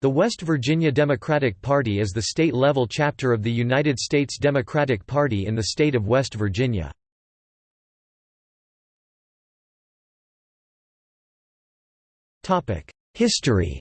The West Virginia Democratic Party is the state-level chapter of the United States Democratic Party in the state of West Virginia. History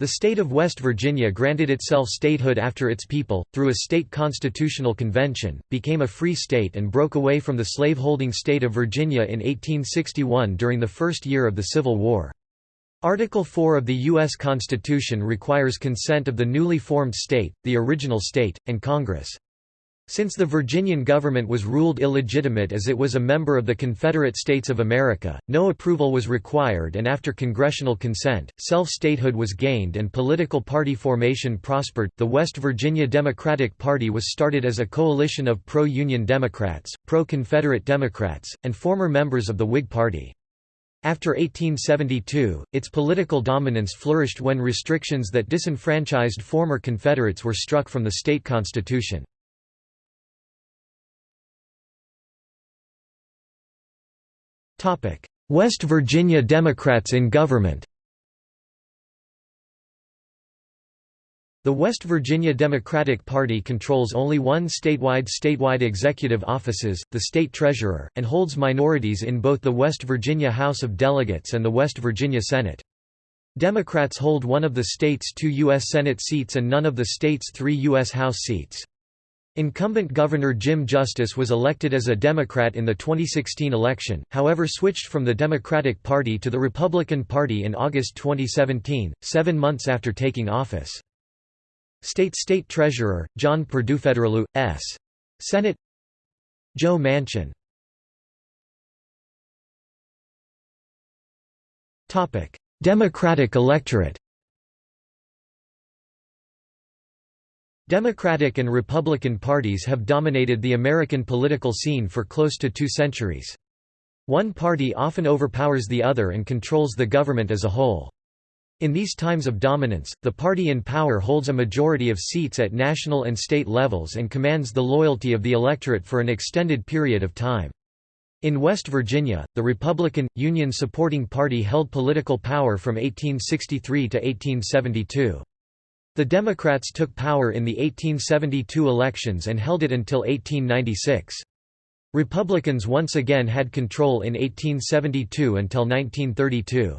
The state of West Virginia granted itself statehood after its people, through a state constitutional convention, became a free state and broke away from the slaveholding state of Virginia in 1861 during the first year of the Civil War. Article 4 of the U.S. Constitution requires consent of the newly formed state, the original state, and Congress. Since the Virginian government was ruled illegitimate as it was a member of the Confederate States of America, no approval was required and after congressional consent, self-statehood was gained and political party formation prospered. The West Virginia Democratic Party was started as a coalition of pro-Union Democrats, pro-Confederate Democrats, and former members of the Whig Party. After 1872, its political dominance flourished when restrictions that disenfranchised former Confederates were struck from the state constitution. West Virginia Democrats in government The West Virginia Democratic Party controls only one statewide statewide executive offices, the state treasurer, and holds minorities in both the West Virginia House of Delegates and the West Virginia Senate. Democrats hold one of the state's two U.S. Senate seats and none of the state's three U.S. House seats. Incumbent Governor Jim Justice was elected as a Democrat in the 2016 election, however switched from the Democratic Party to the Republican Party in August 2017, seven months after taking office. State State Treasurer, John Federaloo, S. Senate Joe Manchin Democratic electorate Democratic and Republican parties have dominated the American political scene for close to two centuries. One party often overpowers the other and controls the government as a whole. In these times of dominance, the party in power holds a majority of seats at national and state levels and commands the loyalty of the electorate for an extended period of time. In West Virginia, the Republican, Union-supporting party held political power from 1863 to 1872. The Democrats took power in the 1872 elections and held it until 1896. Republicans once again had control in 1872 until 1932.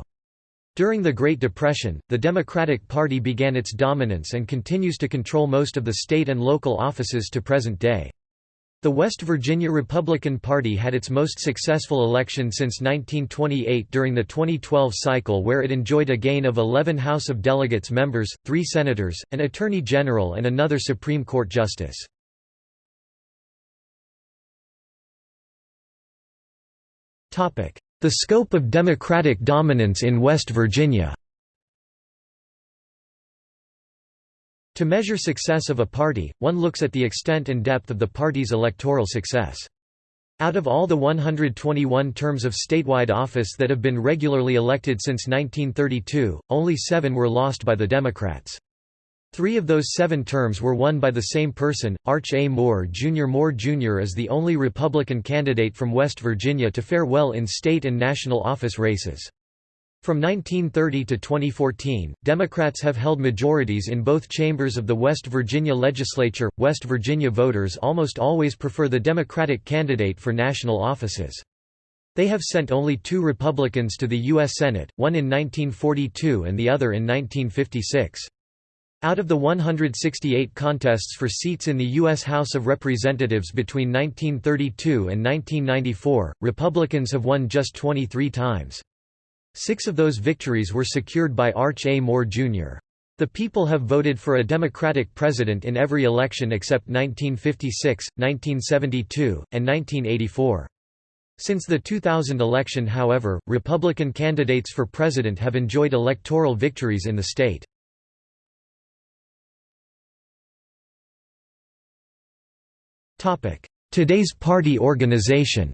During the Great Depression, the Democratic Party began its dominance and continues to control most of the state and local offices to present day. The West Virginia Republican Party had its most successful election since 1928 during the 2012 cycle where it enjoyed a gain of 11 House of Delegates members, three senators, an attorney general and another Supreme Court justice. The scope of Democratic dominance in West Virginia To measure success of a party, one looks at the extent and depth of the party's electoral success. Out of all the 121 terms of statewide office that have been regularly elected since 1932, only seven were lost by the Democrats. Three of those seven terms were won by the same person, Arch A. Moore Jr. Moore Jr. is the only Republican candidate from West Virginia to fare well in state and national office races. From 1930 to 2014, Democrats have held majorities in both chambers of the West Virginia legislature. West Virginia voters almost always prefer the Democratic candidate for national offices. They have sent only two Republicans to the U.S. Senate, one in 1942 and the other in 1956. Out of the 168 contests for seats in the U.S. House of Representatives between 1932 and 1994, Republicans have won just 23 times. Six of those victories were secured by Arch A. Moore, Jr. The people have voted for a Democratic president in every election except 1956, 1972, and 1984. Since the 2000 election however, Republican candidates for president have enjoyed electoral victories in the state. Today's party organization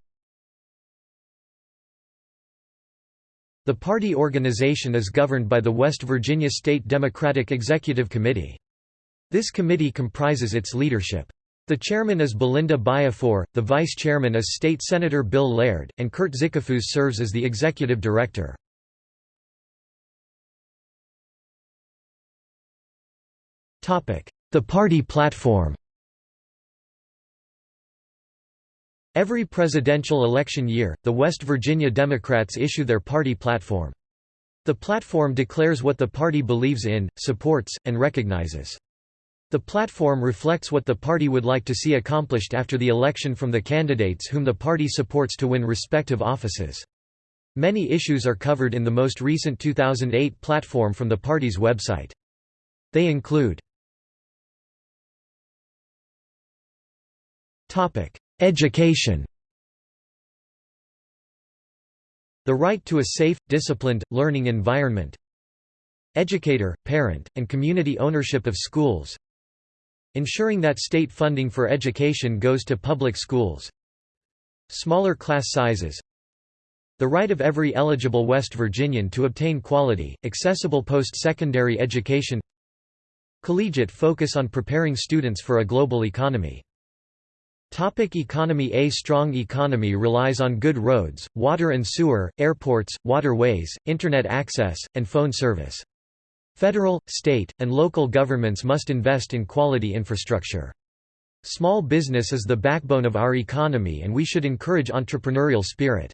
The party organization is governed by the West Virginia State Democratic Executive Committee. This committee comprises its leadership. The chairman is Belinda Biafore, the vice chairman is State Senator Bill Laird, and Kurt Zickafus serves as the executive director. The party platform Every presidential election year, the West Virginia Democrats issue their party platform. The platform declares what the party believes in, supports, and recognizes. The platform reflects what the party would like to see accomplished after the election from the candidates whom the party supports to win respective offices. Many issues are covered in the most recent 2008 platform from the party's website. They include Education. The right to a safe, disciplined, learning environment. Educator, parent, and community ownership of schools. Ensuring that state funding for education goes to public schools. Smaller class sizes. The right of every eligible West Virginian to obtain quality, accessible post-secondary education. Collegiate focus on preparing students for a global economy Topic economy A strong economy relies on good roads, water and sewer, airports, waterways, Internet access, and phone service. Federal, state, and local governments must invest in quality infrastructure. Small business is the backbone of our economy and we should encourage entrepreneurial spirit.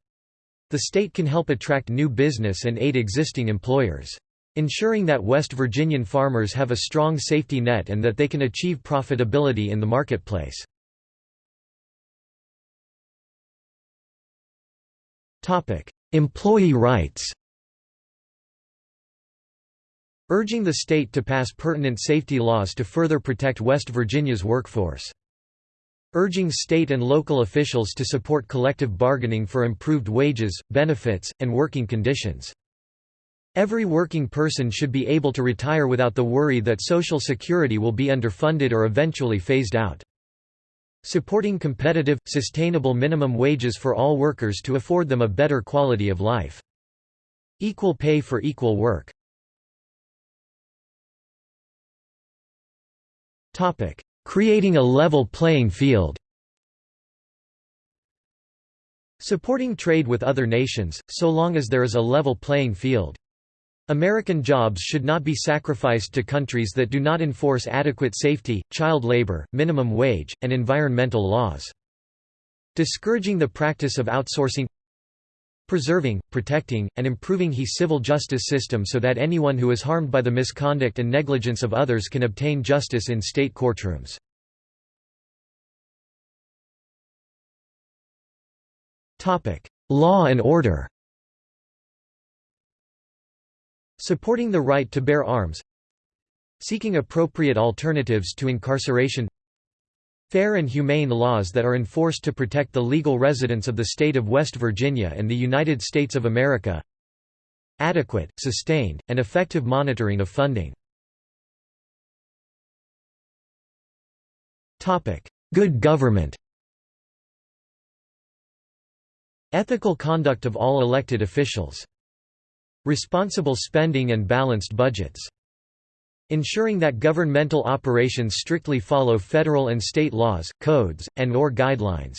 The state can help attract new business and aid existing employers. Ensuring that West Virginian farmers have a strong safety net and that they can achieve profitability in the marketplace. Employee rights Urging the state to pass pertinent safety laws to further protect West Virginia's workforce. Urging state and local officials to support collective bargaining for improved wages, benefits, and working conditions. Every working person should be able to retire without the worry that Social Security will be underfunded or eventually phased out. Supporting competitive, sustainable minimum wages for all workers to afford them a better quality of life. Equal pay for equal work. Topic: Creating a level playing field Supporting trade with other nations, so long as there is a level playing field. American jobs should not be sacrificed to countries that do not enforce adequate safety, child labor, minimum wage, and environmental laws. Discouraging the practice of outsourcing Preserving, protecting, and improving the civil justice system so that anyone who is harmed by the misconduct and negligence of others can obtain justice in state courtrooms. Law and order Supporting the right to bear arms Seeking appropriate alternatives to incarceration Fair and humane laws that are enforced to protect the legal residents of the state of West Virginia and the United States of America Adequate, sustained, and effective monitoring of funding. Good government. Ethical conduct of all elected officials Responsible spending and balanced budgets. Ensuring that governmental operations strictly follow federal and state laws, codes, and or guidelines.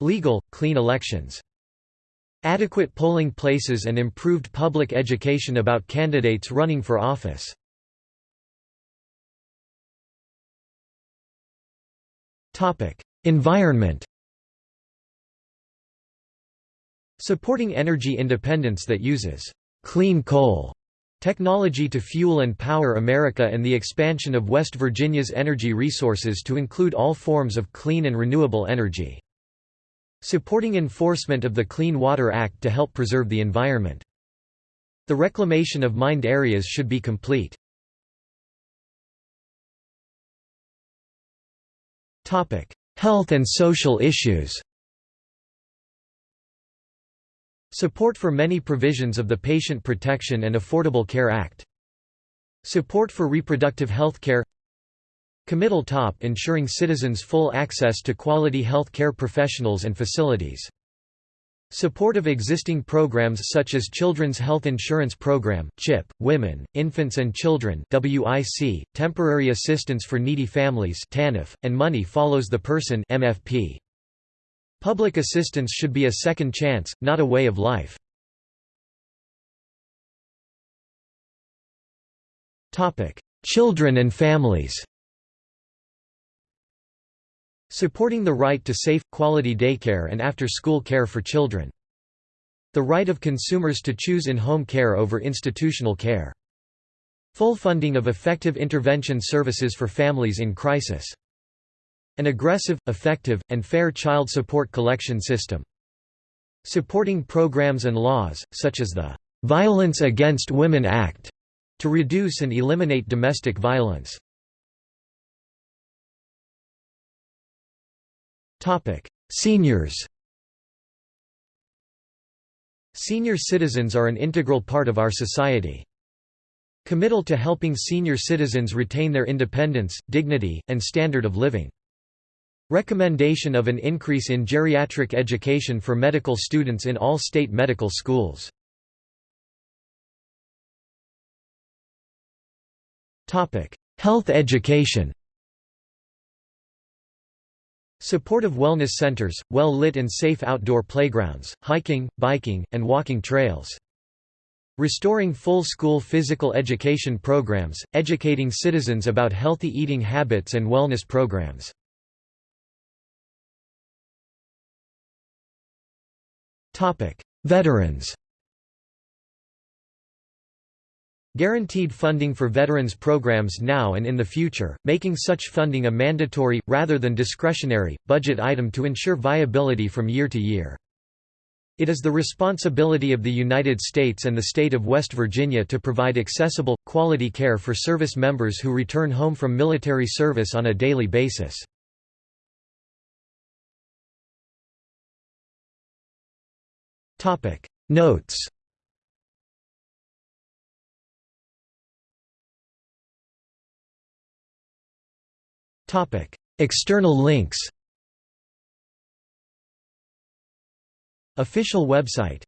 Legal, clean elections. Adequate polling places and improved public education about candidates running for office. Environment Supporting energy independence that uses «clean coal» technology to fuel and power America and the expansion of West Virginia's energy resources to include all forms of clean and renewable energy. Supporting enforcement of the Clean Water Act to help preserve the environment. The reclamation of mined areas should be complete. Health and social issues Support for many provisions of the Patient Protection and Affordable Care Act. Support for reproductive health care Committal top ensuring citizens full access to quality health care professionals and facilities. Support of existing programs such as Children's Health Insurance Program, CHIP, Women, Infants and Children WIC, Temporary Assistance for Needy Families TANF, and Money Follows the Person MFP. Public assistance should be a second chance, not a way of life. Children and families Supporting the right to safe, quality daycare and after-school care for children. The right of consumers to choose in-home care over institutional care. Full funding of effective intervention services for families in crisis. An aggressive, effective, and fair child support collection system. Supporting programs and laws, such as the "'Violence Against Women Act' to reduce and eliminate domestic violence. Seniors Senior citizens are an integral part of our society. Committal to helping senior citizens retain their independence, dignity, and standard of living. Recommendation of an increase in geriatric education for medical students in all state medical schools. Health education Support of wellness centers, well-lit and safe outdoor playgrounds, hiking, biking, and walking trails. Restoring full school physical education programs, educating citizens about healthy eating habits and wellness programs. Veterans Guaranteed funding for veterans programs now and in the future, making such funding a mandatory, rather than discretionary, budget item to ensure viability from year to year. It is the responsibility of the United States and the state of West Virginia to provide accessible, quality care for service members who return home from military service on a daily basis. Notes. Topic. External links. Official website